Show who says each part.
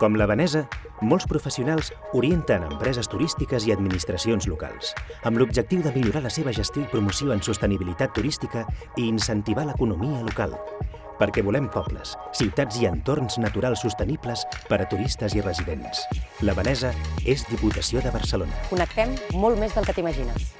Speaker 1: Com la Vanesa, molts professionals orienten empreses turístiques i administracions locals, amb l'objectiu de millorar la seva gestió i promoció en sostenibilitat turística i incentivar l'economia local, perquè volem pobles, ciutats i entorns naturals sostenibles per a turistes i residents. La Vanesa és Diputació de Barcelona.
Speaker 2: Connectem molt més del que t'imagines.